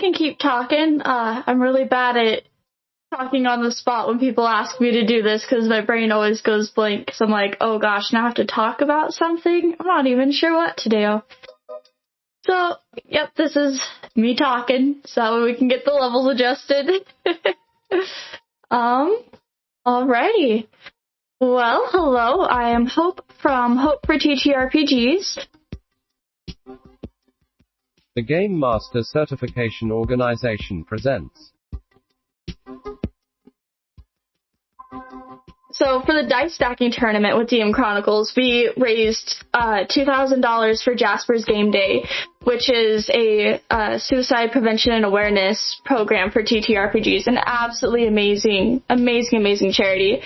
can keep talking. Uh, I'm really bad at talking on the spot when people ask me to do this because my brain always goes blank. I'm like, oh gosh, now I have to talk about something. I'm not even sure what to do. So, yep, this is me talking, so we can get the levels adjusted. um, alrighty. Well, hello, I am Hope from Hope for TTRPGs. The Game Master Certification Organization presents. So for the dice stacking tournament with DM Chronicles, we raised uh, $2,000 for Jasper's Game Day, which is a uh, suicide prevention and awareness program for TTRPGs. An absolutely amazing, amazing, amazing charity.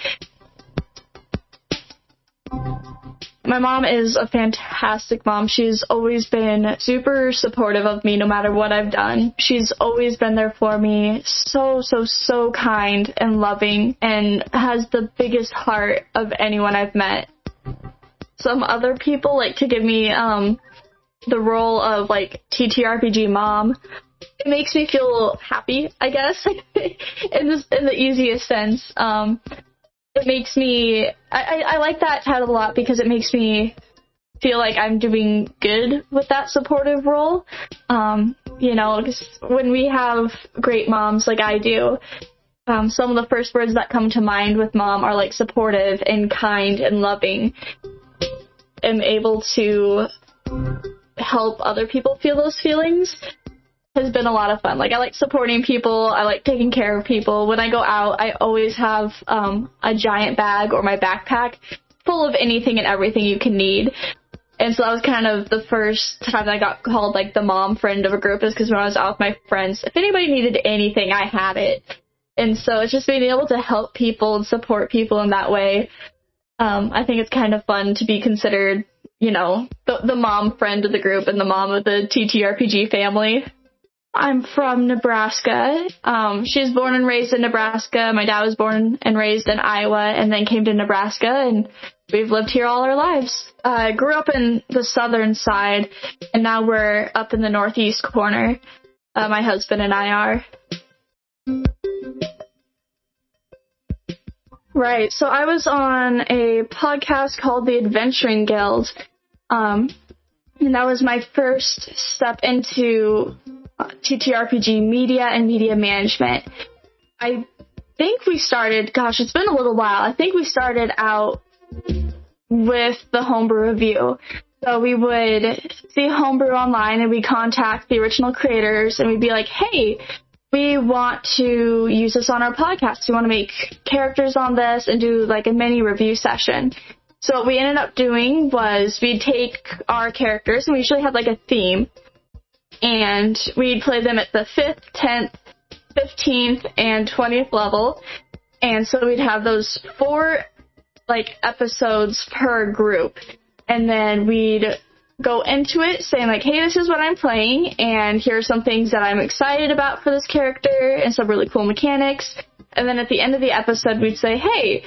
My mom is a fantastic mom. She's always been super supportive of me no matter what I've done. She's always been there for me. So, so, so kind and loving and has the biggest heart of anyone I've met. Some other people like to give me um the role of like TTRPG mom. It makes me feel happy, I guess, in this in the easiest sense. Um it makes me I, I, I like that title a lot because it makes me feel like I'm doing good with that supportive role. Um, you know, when we have great moms like I do, um, some of the first words that come to mind with mom are like supportive and kind and loving. I'm able to help other people feel those feelings has been a lot of fun. Like I like supporting people. I like taking care of people. When I go out, I always have um, a giant bag or my backpack full of anything and everything you can need. And so that was kind of the first time I got called like the mom friend of a group is because when I was out with my friends, if anybody needed anything, I had it. And so it's just being able to help people and support people in that way. Um, I think it's kind of fun to be considered, you know, the, the mom friend of the group and the mom of the TTRPG family. I'm from Nebraska. Um, she was born and raised in Nebraska. My dad was born and raised in Iowa and then came to Nebraska and we've lived here all our lives. I uh, grew up in the southern side and now we're up in the northeast corner. Uh, my husband and I are. Right. So I was on a podcast called The Adventuring Guild. Um, and that was my first step into TTRPG media and media management. I think we started, gosh, it's been a little while. I think we started out with the homebrew review. So we would see homebrew online and we contact the original creators and we'd be like, hey, we want to use this on our podcast. We want to make characters on this and do like a mini review session. So what we ended up doing was we'd take our characters and we usually had like a theme and we'd play them at the 5th, 10th, 15th, and 20th level. And so we'd have those four like episodes per group. And then we'd go into it saying like, hey, this is what I'm playing, and here are some things that I'm excited about for this character, and some really cool mechanics. And then at the end of the episode, we'd say, hey,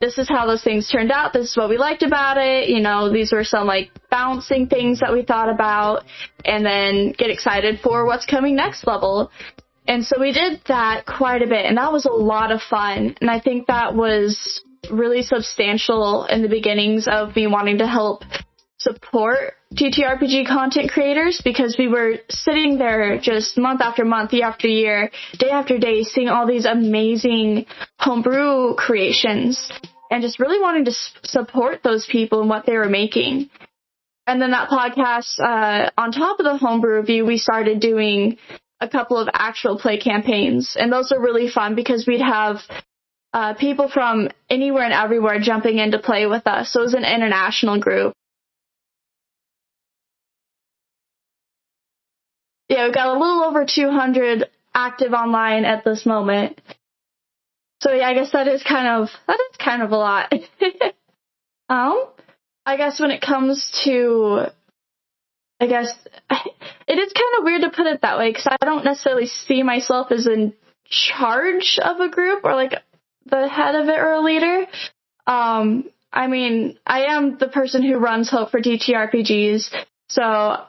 this is how those things turned out. This is what we liked about it. You know, these were some like bouncing things that we thought about and then get excited for what's coming next level. And so we did that quite a bit and that was a lot of fun. And I think that was really substantial in the beginnings of me wanting to help support TTRPG content creators because we were sitting there just month after month, year after year, day after day, seeing all these amazing homebrew creations and just really wanting to support those people and what they were making. And then that podcast, uh, on top of the homebrew review, we started doing a couple of actual play campaigns, and those are really fun because we'd have uh, people from anywhere and everywhere jumping in to play with us. So it was an international group. Yeah, we've got a little over 200 active online at this moment. So yeah, I guess that is kind of that is kind of a lot. um, I guess when it comes to, I guess it is kind of weird to put it that way because I don't necessarily see myself as in charge of a group or like the head of it or a leader. Um, I mean, I am the person who runs Hope for TTRPGs, so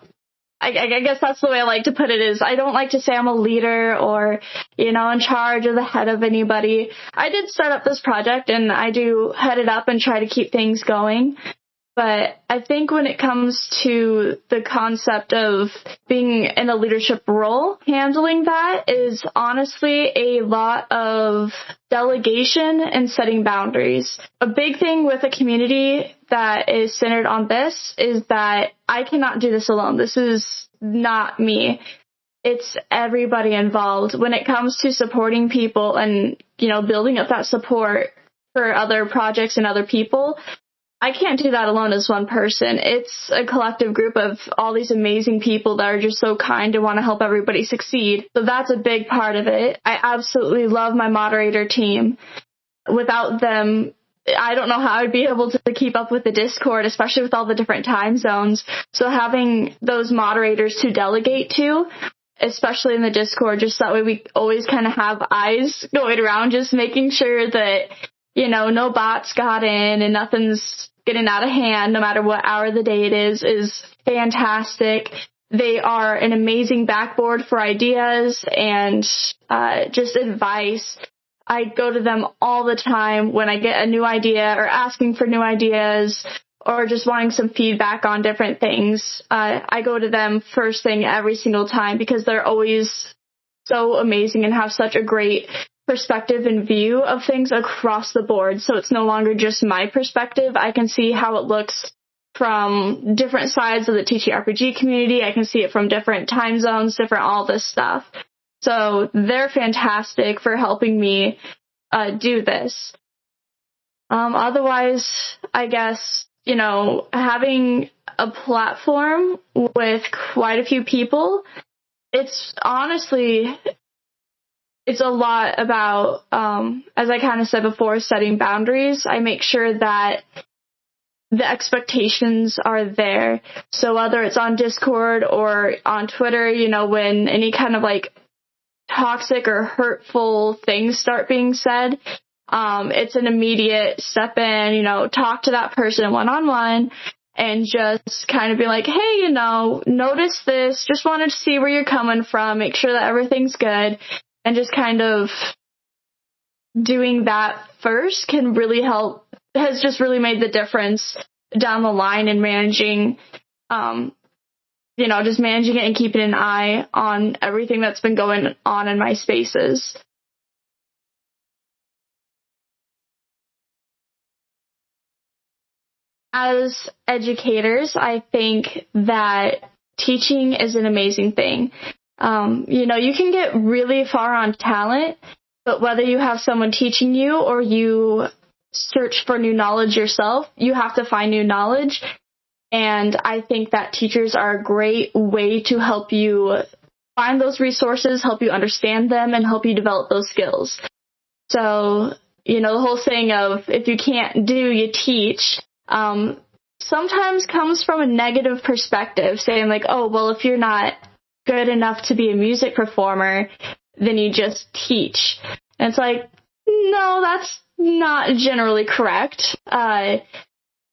I, I guess that's the way I like to put it is I don't like to say I'm a leader or, you know, in charge or the head of anybody. I did start up this project and I do head it up and try to keep things going. But I think when it comes to the concept of being in a leadership role, handling that is honestly a lot of delegation and setting boundaries. A big thing with a community that is centered on this is that I cannot do this alone. This is not me. It's everybody involved. When it comes to supporting people and, you know, building up that support for other projects and other people, I can't do that alone as one person. It's a collective group of all these amazing people that are just so kind and want to help everybody succeed. So that's a big part of it. I absolutely love my moderator team. Without them, I don't know how I'd be able to keep up with the Discord, especially with all the different time zones. So having those moderators to delegate to, especially in the Discord, just that way we always kind of have eyes going around, just making sure that you know, no bots got in and nothing's getting out of hand no matter what hour of the day it is, is fantastic. They are an amazing backboard for ideas and uh, just advice. I go to them all the time when I get a new idea or asking for new ideas or just wanting some feedback on different things. Uh, I go to them first thing every single time because they're always so amazing and have such a great perspective and view of things across the board. So it's no longer just my perspective. I can see how it looks from different sides of the TTRPG community. I can see it from different time zones, different all this stuff. So they're fantastic for helping me uh, do this. Um, otherwise, I guess, you know, having a platform with quite a few people, it's honestly it's a lot about, um, as I kind of said before, setting boundaries. I make sure that the expectations are there. So whether it's on Discord or on Twitter, you know, when any kind of like toxic or hurtful things start being said, um, it's an immediate step in, you know, talk to that person one on one and just kind of be like, hey, you know, notice this, just wanted to see where you're coming from, make sure that everything's good and just kind of doing that first can really help has just really made the difference down the line in managing um you know just managing it and keeping an eye on everything that's been going on in my spaces. As educators i think that teaching is an amazing thing um, you know, you can get really far on talent, but whether you have someone teaching you or you search for new knowledge yourself, you have to find new knowledge. And I think that teachers are a great way to help you find those resources, help you understand them, and help you develop those skills. So, you know, the whole saying of if you can't do, you teach, um, sometimes comes from a negative perspective, saying like, oh, well, if you're not good enough to be a music performer, then you just teach. And it's like, no, that's not generally correct. Uh,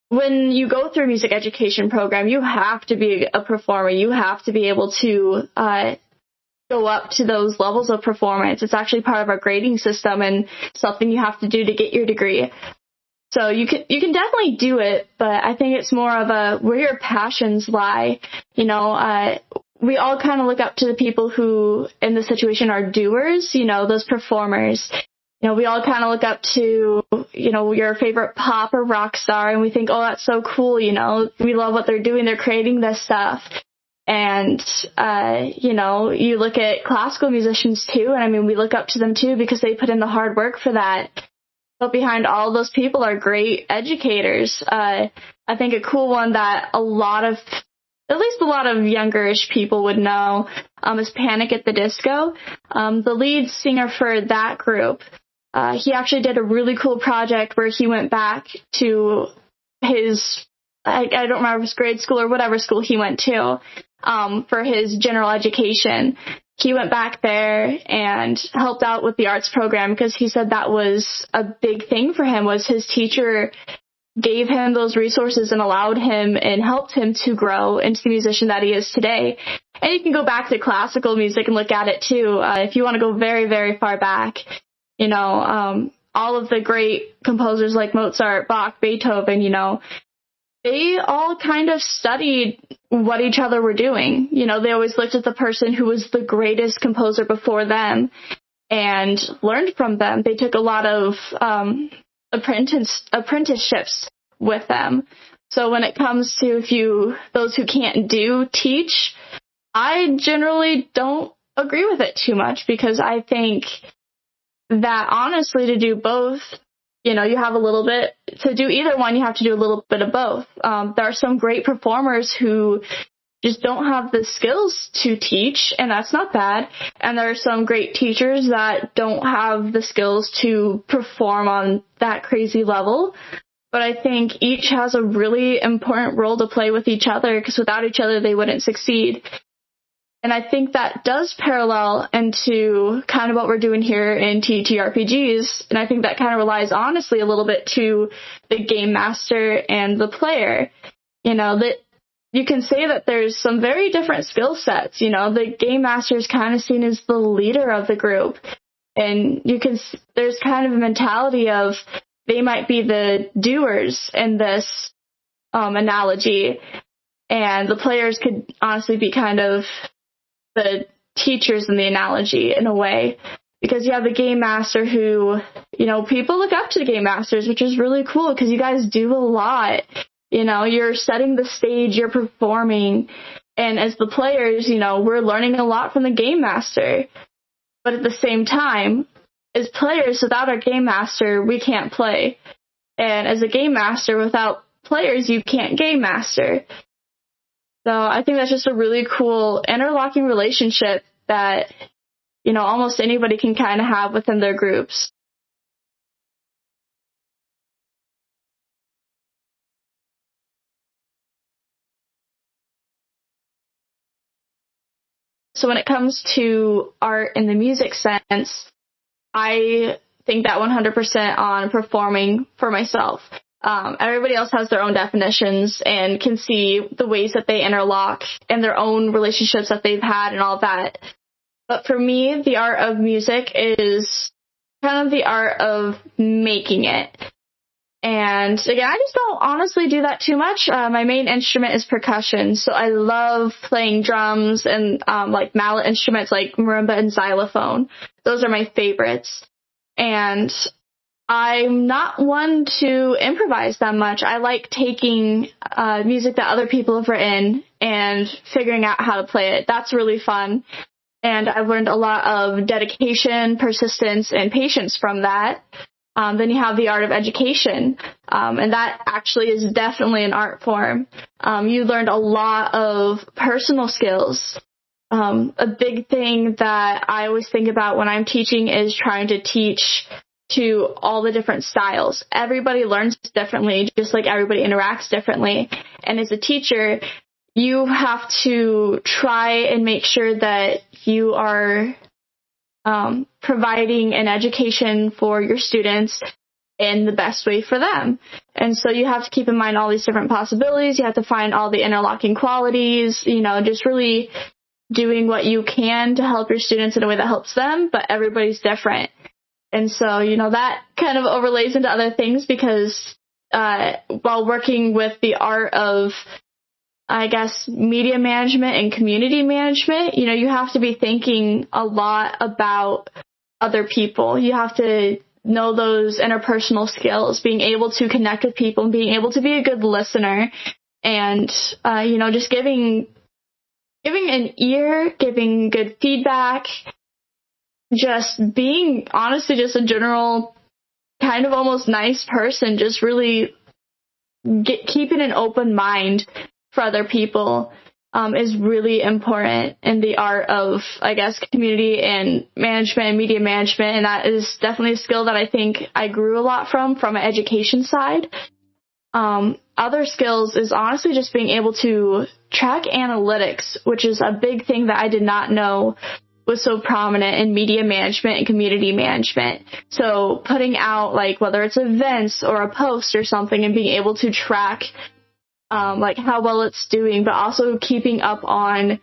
when you go through a music education program, you have to be a performer. You have to be able to uh, go up to those levels of performance. It's actually part of our grading system and something you have to do to get your degree. So you can you can definitely do it, but I think it's more of a where your passions lie. You know, uh, we all kind of look up to the people who in the situation are doers, you know, those performers. You know, we all kind of look up to, you know, your favorite pop or rock star and we think, oh, that's so cool, you know, we love what they're doing, they're creating this stuff. And, uh, you know, you look at classical musicians too, and I mean, we look up to them too because they put in the hard work for that. But behind all those people are great educators. Uh, I think a cool one that a lot of at least a lot of youngerish people would know um, is Panic at the Disco. Um, the lead singer for that group, uh, he actually did a really cool project where he went back to his, I, I don't remember his grade school or whatever school he went to, um, for his general education. He went back there and helped out with the arts program because he said that was a big thing for him was his teacher gave him those resources and allowed him and helped him to grow into the musician that he is today. And you can go back to classical music and look at it too. Uh, if you want to go very, very far back, you know, um, all of the great composers like Mozart, Bach, Beethoven, you know, they all kind of studied what each other were doing. You know, they always looked at the person who was the greatest composer before them and learned from them. They took a lot of um, apprentice apprenticeships with them. So when it comes to if you those who can't do teach, I generally don't agree with it too much because I think that honestly to do both, you know, you have a little bit to do either one, you have to do a little bit of both. Um, there are some great performers who just don't have the skills to teach, and that's not bad. And there are some great teachers that don't have the skills to perform on that crazy level. But I think each has a really important role to play with each other because without each other they wouldn't succeed. And I think that does parallel into kind of what we're doing here in TTRPGs. And I think that kind of relies honestly a little bit to the game master and the player. You know, that you can say that there's some very different skill sets. You know, the game master is kind of seen as the leader of the group. And you can, there's kind of a mentality of they might be the doers in this um, analogy. And the players could honestly be kind of the teachers in the analogy in a way because you have the game master who, you know, people look up to the game masters, which is really cool because you guys do a lot. You know, you're setting the stage, you're performing, and as the players, you know, we're learning a lot from the game master. But at the same time, as players, without our game master, we can't play. And as a game master, without players, you can't game master. So I think that's just a really cool interlocking relationship that, you know, almost anybody can kind of have within their groups. So when it comes to art in the music sense, I think that 100% on performing for myself. Um, everybody else has their own definitions and can see the ways that they interlock and their own relationships that they've had and all that. But for me, the art of music is kind of the art of making it. And again, I just don't honestly do that too much. Uh, my main instrument is percussion, so I love playing drums and um, like mallet instruments like marimba and xylophone. Those are my favorites. And I'm not one to improvise that much. I like taking uh, music that other people have written and figuring out how to play it. That's really fun. And I've learned a lot of dedication, persistence, and patience from that. Um, then you have the art of education, um, and that actually is definitely an art form. Um, you learned a lot of personal skills. Um, a big thing that I always think about when I'm teaching is trying to teach to all the different styles. Everybody learns differently, just like everybody interacts differently. And as a teacher, you have to try and make sure that you are um, providing an education for your students in the best way for them. And so you have to keep in mind all these different possibilities. You have to find all the interlocking qualities, you know, just really doing what you can to help your students in a way that helps them, but everybody's different. And so, you know, that kind of overlays into other things because uh, while working with the art of, I guess, media management and community management, you know, you have to be thinking a lot about other people. You have to know those interpersonal skills, being able to connect with people and being able to be a good listener and, uh, you know, just giving, giving an ear, giving good feedback, just being honestly just a general kind of almost nice person, just really get, keeping an open mind for other people um, is really important in the art of, I guess, community and management and media management. And that is definitely a skill that I think I grew a lot from, from an education side. Um, other skills is honestly just being able to track analytics, which is a big thing that I did not know was so prominent in media management and community management. So putting out like whether it's events or a post or something and being able to track um, like how well it's doing, but also keeping up on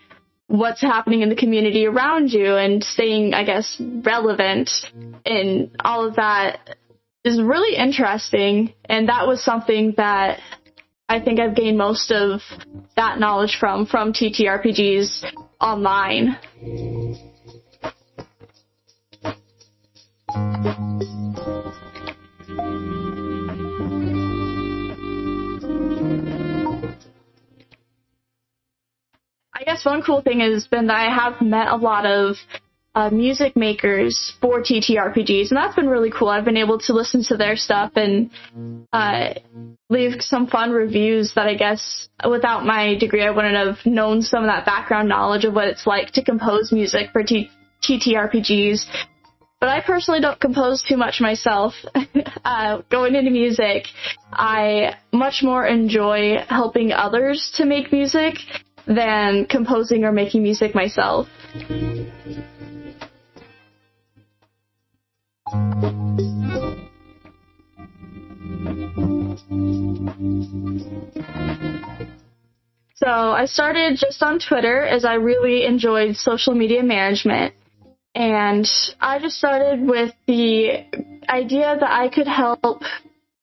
what's happening in the community around you and staying, I guess, relevant in all of that is really interesting. And that was something that I think I've gained most of that knowledge from, from TTRPGs online. I guess one cool thing has been that I have met a lot of uh, music makers for TTRPGs, and that's been really cool. I've been able to listen to their stuff and uh, leave some fun reviews that I guess without my degree I wouldn't have known some of that background knowledge of what it's like to compose music for T- TTRPGs. But I personally don't compose too much myself. uh, going into music, I much more enjoy helping others to make music than composing or making music myself. So I started just on Twitter as I really enjoyed social media management. And I just started with the idea that I could help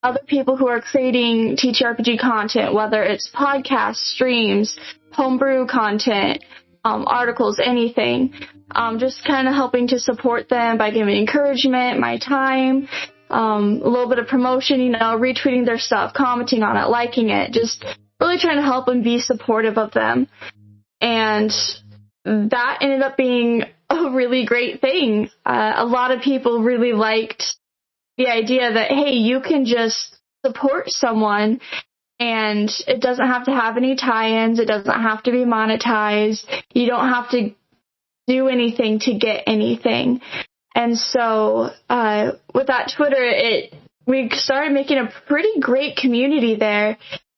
other people who are creating TTRPG content, whether it's podcasts, streams, homebrew content, um, articles, anything. Um, just kind of helping to support them by giving encouragement, my time, um, a little bit of promotion, you know, retweeting their stuff, commenting on it, liking it, just really trying to help and be supportive of them. And that ended up being a really great thing. Uh, a lot of people really liked the idea that, hey, you can just support someone and it doesn't have to have any tie-ins. It doesn't have to be monetized. You don't have to do anything to get anything. And so, uh, with that Twitter, it, we started making a pretty great community there.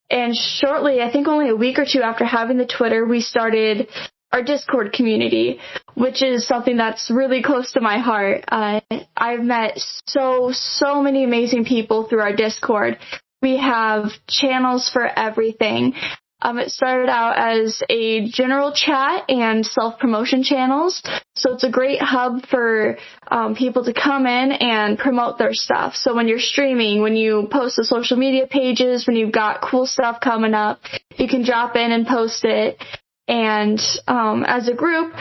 And shortly, I think only a week or two after having the Twitter, we started our Discord community, which is something that's really close to my heart. Uh, I've met so, so many amazing people through our Discord. We have channels for everything. Um, it started out as a general chat and self promotion channels. So it's a great hub for um, people to come in and promote their stuff. So when you're streaming, when you post the social media pages, when you've got cool stuff coming up, you can drop in and post it. And um, as a group,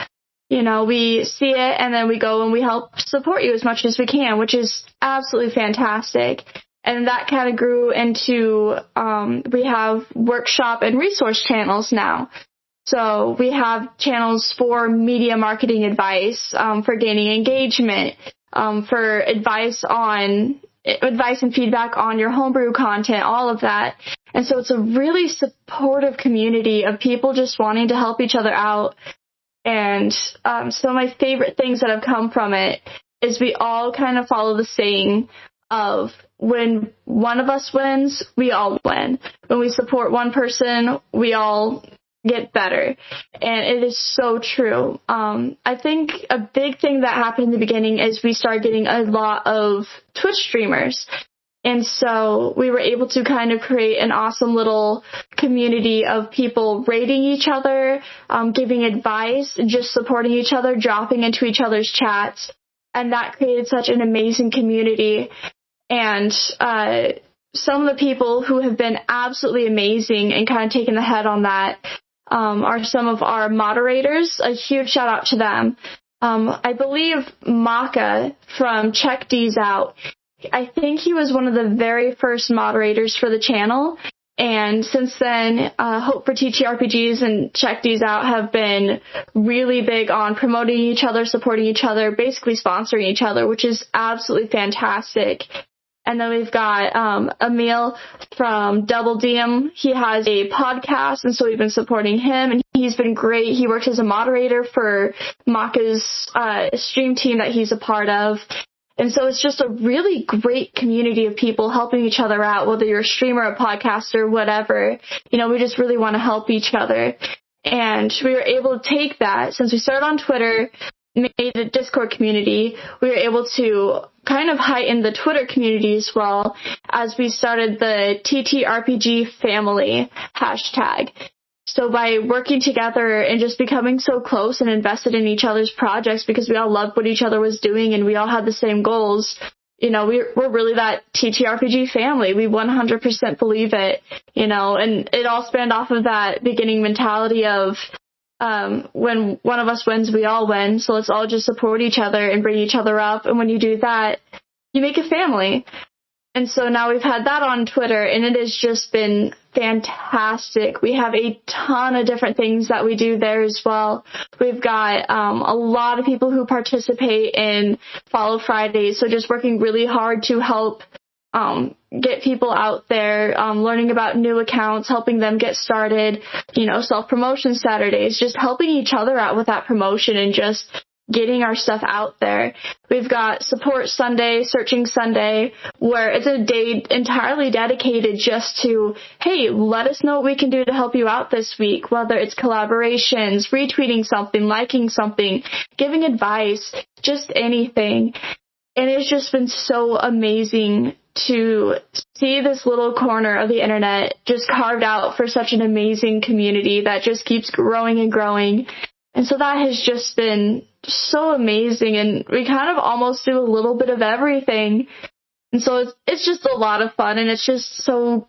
you know, we see it and then we go and we help support you as much as we can, which is absolutely fantastic and that kind of grew into um, we have workshop and resource channels now. So we have channels for media marketing advice, um, for gaining engagement, um, for advice on advice and feedback on your homebrew content, all of that. And so it's a really supportive community of people just wanting to help each other out. And um, of my favorite things that have come from it is we all kind of follow the saying of when one of us wins, we all win. When we support one person, we all get better. And it is so true. Um, I think a big thing that happened in the beginning is we started getting a lot of Twitch streamers. And so we were able to kind of create an awesome little community of people rating each other, um, giving advice, just supporting each other, dropping into each other's chats. And that created such an amazing community. And uh, some of the people who have been absolutely amazing and kind of taken the head on that um, are some of our moderators. A huge shout out to them. Um, I believe Maka from Check D's Out. I think he was one of the very first moderators for the channel. And since then, uh, Hope for TTRPGs and Check These Out have been really big on promoting each other, supporting each other, basically sponsoring each other, which is absolutely fantastic. And then we've got um, Emil from Double DM. He has a podcast, and so we've been supporting him, and he's been great. He works as a moderator for Maka's uh, stream team that he's a part of. And so it's just a really great community of people helping each other out, whether you're a streamer, a podcaster, whatever. You know, we just really want to help each other. And we were able to take that since we started on Twitter. Made a Discord community, we were able to kind of heighten the Twitter community as well as we started the TTRPG family hashtag. So by working together and just becoming so close and invested in each other's projects because we all loved what each other was doing and we all had the same goals, you know, we're, we're really that TTRPG family. We 100% believe it, you know, and it all spanned off of that beginning mentality of, um, when one of us wins, we all win. So let's all just support each other and bring each other up. And when you do that, you make a family. And so now we've had that on Twitter and it has just been fantastic. We have a ton of different things that we do there as well. We've got um, a lot of people who participate in Follow Fridays, so just working really hard to help um, get people out there, um, learning about new accounts, helping them get started, you know, self promotion Saturdays, just helping each other out with that promotion and just getting our stuff out there. We've got Support Sunday, Searching Sunday, where it's a day entirely dedicated just to, hey, let us know what we can do to help you out this week, whether it's collaborations, retweeting something, liking something, giving advice, just anything. And it's just been so amazing to see this little corner of the internet just carved out for such an amazing community that just keeps growing and growing. And so that has just been so amazing and we kind of almost do a little bit of everything. And so it's, it's just a lot of fun and it's just so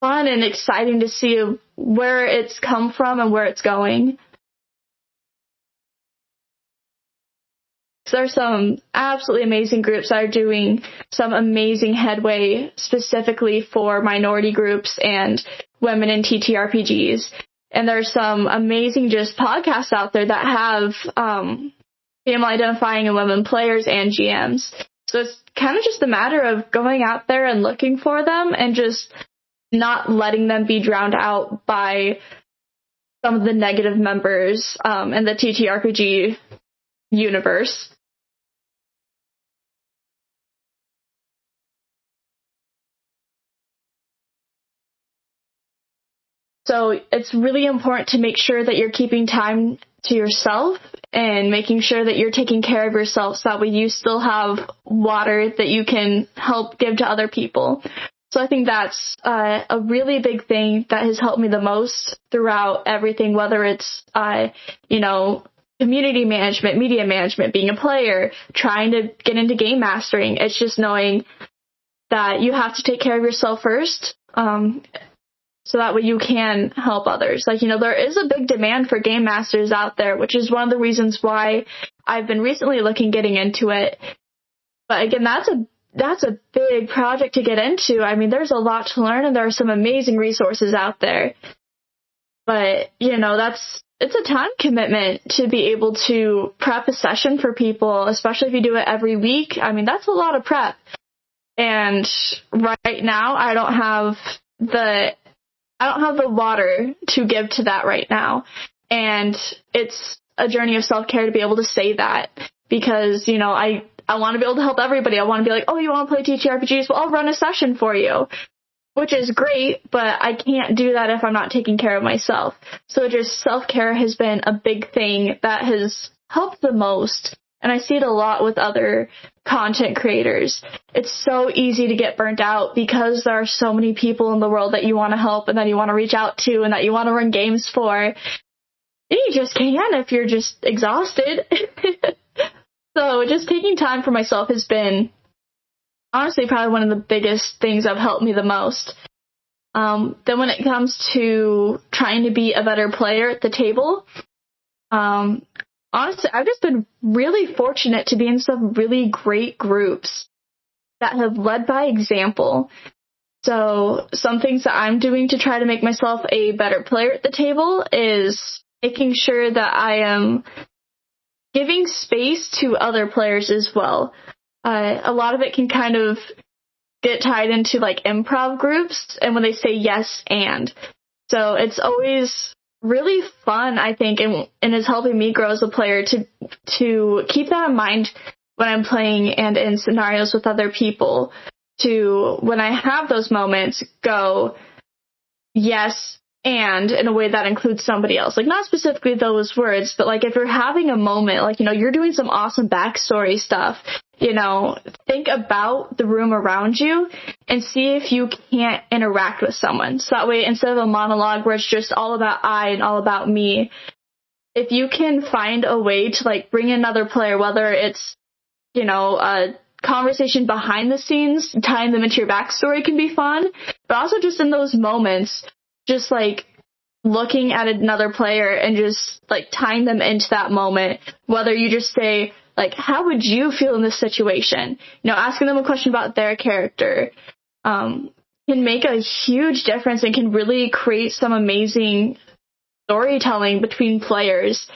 fun and exciting to see where it's come from and where it's going. There are some absolutely amazing groups that are doing some amazing headway specifically for minority groups and women in TTRPGs. And there's some amazing just podcasts out there that have um, female identifying and women players and GMs. So it's kind of just a matter of going out there and looking for them and just not letting them be drowned out by some of the negative members um, in the TTRPG universe. So it's really important to make sure that you're keeping time to yourself and making sure that you're taking care of yourself so that way you still have water that you can help give to other people. So I think that's uh, a really big thing that has helped me the most throughout everything, whether it's, uh, you know, community management, media management, being a player, trying to get into game mastering. It's just knowing that you have to take care of yourself first. Um, so that way you can help others. Like, you know, there is a big demand for game masters out there, which is one of the reasons why I've been recently looking getting into it. But again, that's a that's a big project to get into. I mean, there's a lot to learn and there are some amazing resources out there. But, you know, that's it's a time commitment to be able to prep a session for people, especially if you do it every week. I mean, that's a lot of prep. And right now, I don't have the I don't have the water to give to that right now. And it's a journey of self care to be able to say that because, you know, I, I want to be able to help everybody. I want to be like, oh, you want to play TTRPGs? Well, I'll run a session for you, which is great, but I can't do that if I'm not taking care of myself. So just self care has been a big thing that has helped the most and I see it a lot with other content creators. It's so easy to get burnt out because there are so many people in the world that you want to help and that you want to reach out to and that you want to run games for. And you just can if you're just exhausted. so just taking time for myself has been honestly probably one of the biggest things that have helped me the most. Um, then when it comes to trying to be a better player at the table, um, honestly, I've just been really fortunate to be in some really great groups that have led by example. So some things that I'm doing to try to make myself a better player at the table is making sure that I am giving space to other players as well. Uh, a lot of it can kind of get tied into like improv groups and when they say yes and. So it's always really fun, I think, and, and is helping me grow as a player to to keep that in mind when I'm playing and in scenarios with other people. To when I have those moments, go, yes, and in a way that includes somebody else. Like not specifically those words, but like if you're having a moment, like, you know, you're doing some awesome backstory stuff, you know, think about the room around you and see if you can't interact with someone. So that way, instead of a monologue where it's just all about I and all about me, if you can find a way to like bring another player, whether it's, you know, a conversation behind the scenes, tying them into your backstory can be fun, but also just in those moments, just like looking at another player and just like tying them into that moment, whether you just say, like, how would you feel in this situation? You know, asking them a question about their character, um, can make a huge difference and can really create some amazing storytelling between players.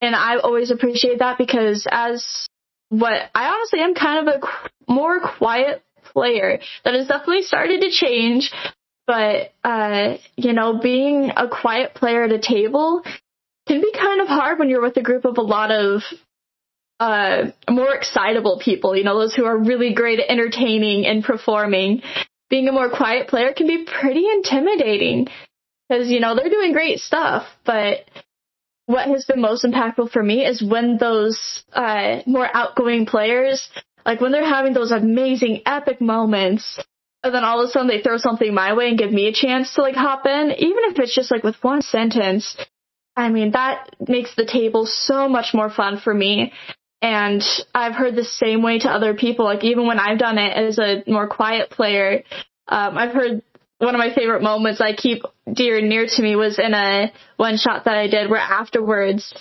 And I always appreciate that because as what I honestly am kind of a more quiet player that has definitely started to change. But, uh, you know, being a quiet player at a table can be kind of hard when you're with a group of a lot of uh, more excitable people, you know, those who are really great at entertaining and performing. Being a more quiet player can be pretty intimidating because, you know, they're doing great stuff, but what has been most impactful for me is when those uh, more outgoing players, like when they're having those amazing epic moments, and then all of a sudden they throw something my way and give me a chance to like hop in, even if it's just like with one sentence. I mean, that makes the table so much more fun for me. And I've heard the same way to other people. Like even when I've done it as a more quiet player, um, I've heard one of my favorite moments I keep dear and near to me was in a one shot that I did where afterwards,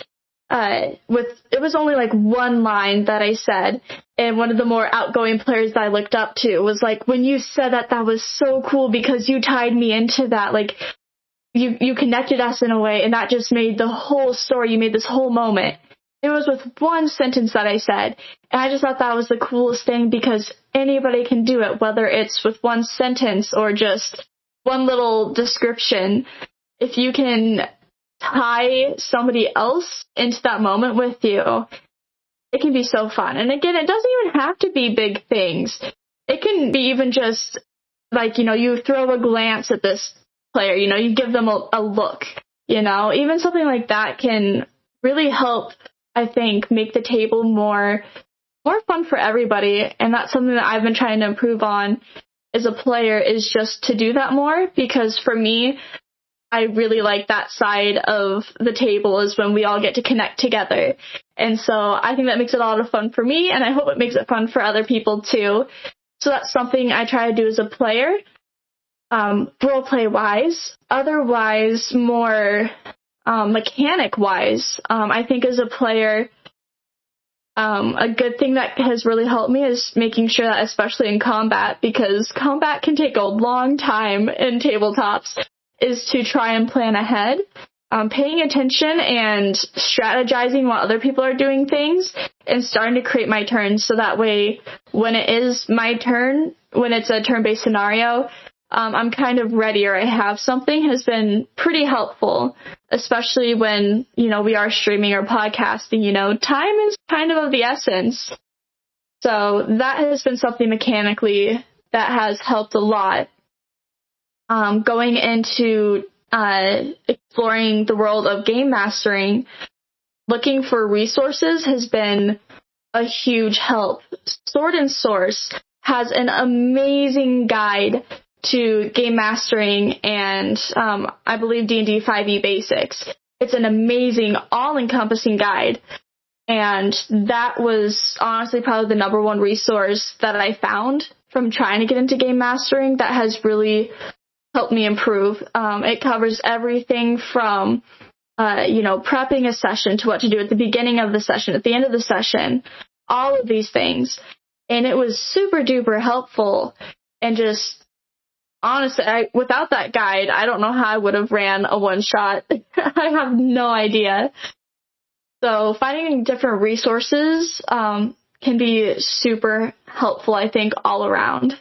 uh, with, it was only like one line that I said and one of the more outgoing players that I looked up to was like, when you said that, that was so cool because you tied me into that. Like, you, you connected us in a way and that just made the whole story, you made this whole moment. It was with one sentence that I said. And I just thought that was the coolest thing because anybody can do it, whether it's with one sentence or just one little description. If you can tie somebody else into that moment with you, it can be so fun. And again, it doesn't even have to be big things. It can be even just like, you know, you throw a glance at this player, you know, you give them a, a look, you know, even something like that can really help I think, make the table more more fun for everybody. And that's something that I've been trying to improve on as a player is just to do that more because for me, I really like that side of the table is when we all get to connect together. And so I think that makes it a lot of fun for me and I hope it makes it fun for other people too. So that's something I try to do as a player. Um, role play wise. Otherwise, more um, mechanic wise, um, I think as a player, um, a good thing that has really helped me is making sure that, especially in combat, because combat can take a long time in tabletops, is to try and plan ahead. Um, paying attention and strategizing while other people are doing things and starting to create my turn so that way when it is my turn, when it's a turn-based scenario, um, I'm kind of ready or I have something has been pretty helpful, especially when, you know, we are streaming or podcasting, you know, time is kind of of the essence. So that has been something mechanically that has helped a lot. Um, going into uh, exploring the world of game mastering, looking for resources has been a huge help. Sword and Source has an amazing guide to game mastering and um, I believe D&D 5e basics. It's an amazing, all-encompassing guide. And that was honestly probably the number one resource that I found from trying to get into game mastering that has really helped me improve. Um, it covers everything from, uh, you know, prepping a session to what to do at the beginning of the session, at the end of the session, all of these things. And it was super duper helpful and just honestly, I, without that guide, I don't know how I would have ran a one shot. I have no idea. So finding different resources um, can be super helpful, I think, all around.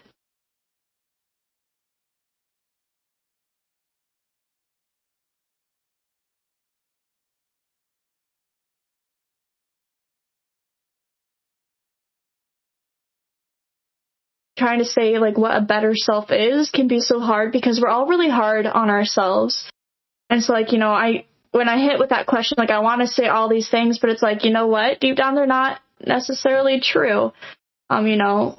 Trying to say like what a better self is can be so hard because we're all really hard on ourselves. And so like, you know, I, when I hit with that question, like I want to say all these things, but it's like, you know what? Deep down, they're not necessarily true. Um, you know,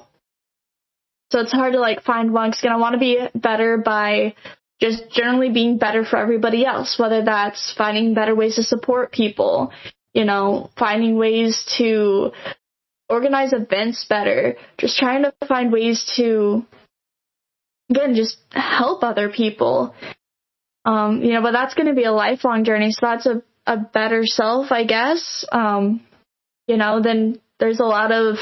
so it's hard to like find one because I want to be better by just generally being better for everybody else, whether that's finding better ways to support people, you know, finding ways to organize events better, just trying to find ways to, again, just help other people. Um, you know, but that's going to be a lifelong journey. So that's a, a better self, I guess. Um, you know, then there's a lot of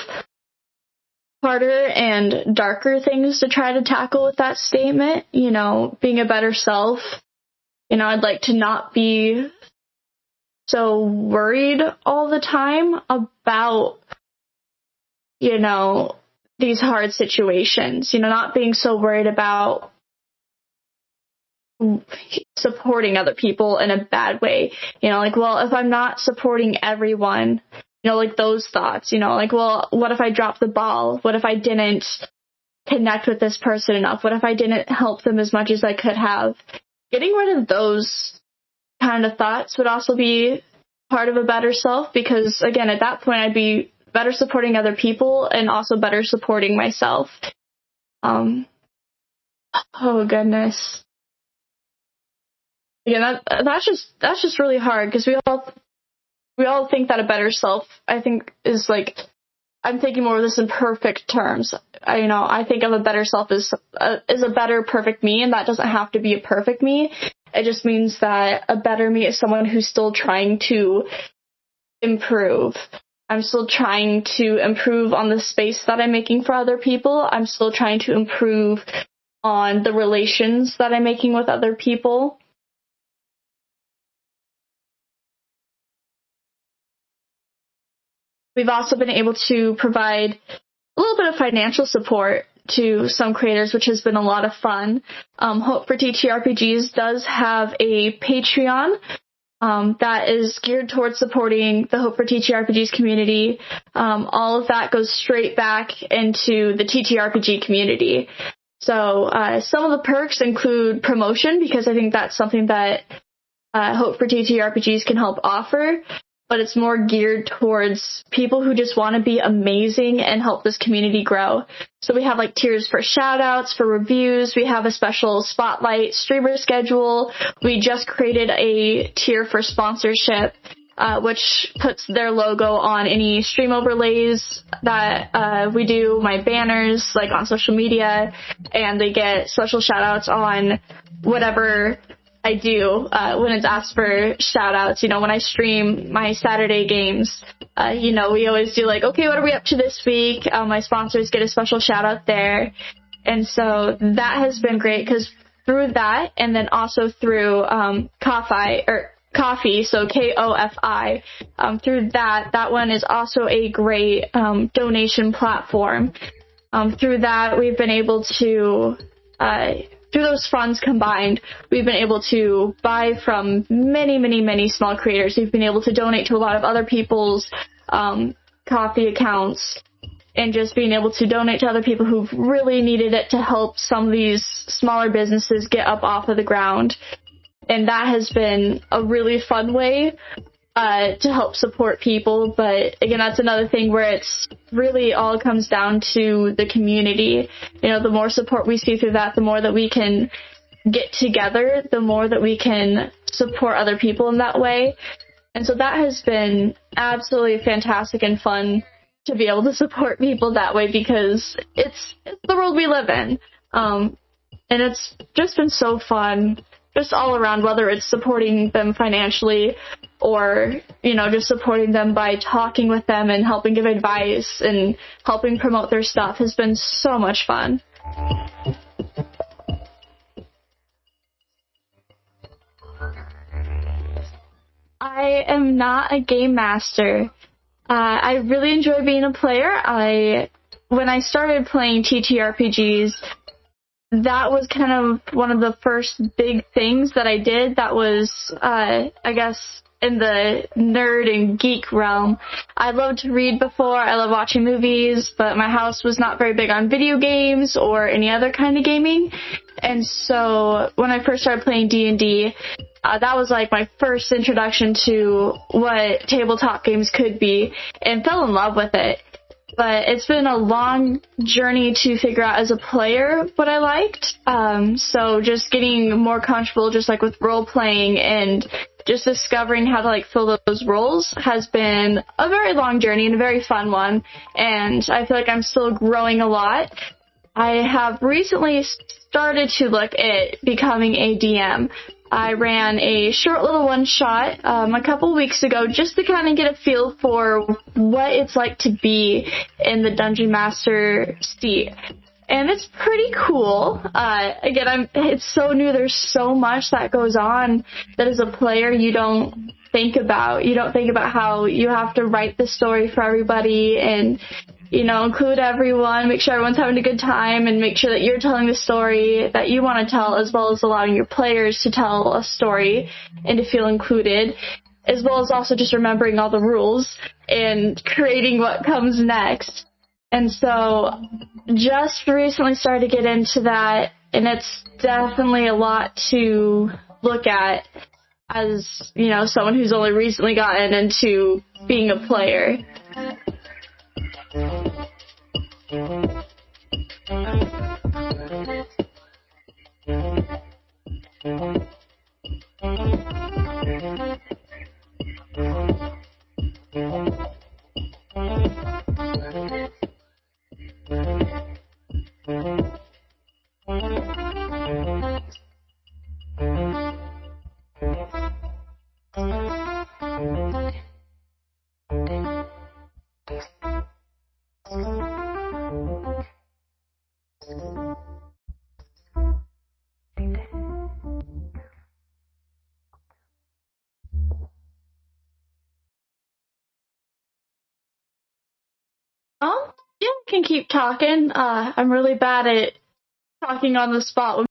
harder and darker things to try to tackle with that statement. You know, being a better self. You know, I'd like to not be so worried all the time about, you know, these hard situations. You know, not being so worried about supporting other people in a bad way. You know, like, well, if I'm not supporting everyone, you know, like those thoughts, you know, like, well, what if I dropped the ball? What if I didn't connect with this person enough? What if I didn't help them as much as I could have? Getting rid of those kind of thoughts would also be part of a better self because again, at that point I'd be better supporting other people and also better supporting myself. Um, oh goodness. Yeah, that, that's just, that's just really hard because we all we all think that a better self, I think, is like, I'm thinking more of this in perfect terms. I, you know, I think of a better self as a, as a better perfect me, and that doesn't have to be a perfect me. It just means that a better me is someone who's still trying to improve. I'm still trying to improve on the space that I'm making for other people. I'm still trying to improve on the relations that I'm making with other people. We've also been able to provide a little bit of financial support to some creators, which has been a lot of fun. Um, Hope for TTRPGs does have a Patreon um, that is geared towards supporting the Hope for TTRPGs community. Um, all of that goes straight back into the TTRPG community. So uh, some of the perks include promotion because I think that's something that uh, Hope for TTRPGs can help offer but it's more geared towards people who just want to be amazing and help this community grow. So we have like tiers for shoutouts, for reviews. We have a special spotlight streamer schedule. We just created a tier for sponsorship. Uh, which puts their logo on any stream overlays that uh, we do, my banners, like on social media, and they get special shoutouts on whatever I do uh, when it's asked for shout outs. You know, when I stream my Saturday games, uh, you know, we always do like, okay, what are we up to this week? Uh, my sponsors get a special shout out there. And so that has been great because through that and then also through um, Ko-Fi, or Ko-Fi, so K-O-F-I, um, through that, that one is also a great um, donation platform. Um, through that, we've been able to uh, through those funds combined, we've been able to buy from many, many, many small creators. We've been able to donate to a lot of other people's um, Ko-Fi accounts and just being able to donate to other people who've really needed it to help some of these smaller businesses get up off of the ground. And that has been a really fun way uh, to help support people. But again, that's another thing where it's really all comes down to the community. You know, the more support we see through that, the more that we can get together, the more that we can support other people in that way. And so that has been absolutely fantastic and fun to be able to support people that way because it's, it's the world we live in. Um, and it's just been so fun just all around, whether it's supporting them financially or, you know, just supporting them by talking with them and helping give advice and helping promote their stuff has been so much fun. I am not a game master. Uh, I really enjoy being a player. I when I started playing TTRPGs, that was kind of one of the first big things that I did that was, uh, I guess, in the nerd and geek realm. I loved to read before, I love watching movies, but my house was not very big on video games or any other kind of gaming. And so when I first started playing D&D, uh, that was like my first introduction to what tabletop games could be and fell in love with it. But it's been a long journey to figure out as a player what I liked. Um, so just getting more comfortable, just like with role playing and just discovering how to like fill those roles has been a very long journey and a very fun one. And I feel like I'm still growing a lot. I have recently started to look at becoming a DM. I ran a short little one shot um, a couple weeks ago just to kind of get a feel for what it's like to be in the dungeon master seat. And it's pretty cool. Uh, again, I'm, it's so new. There's so much that goes on that as a player you don't think about. You don't think about how you have to write the story for everybody and you know, include everyone, make sure everyone's having a good time, and make sure that you're telling the story that you want to tell, as well as allowing your players to tell a story and to feel included, as well as also just remembering all the rules and creating what comes next. And so, just recently started to get into that, and it's definitely a lot to look at as, you know, someone who's only recently gotten into being a player. Talking. Uh, I'm really bad at talking on the spot when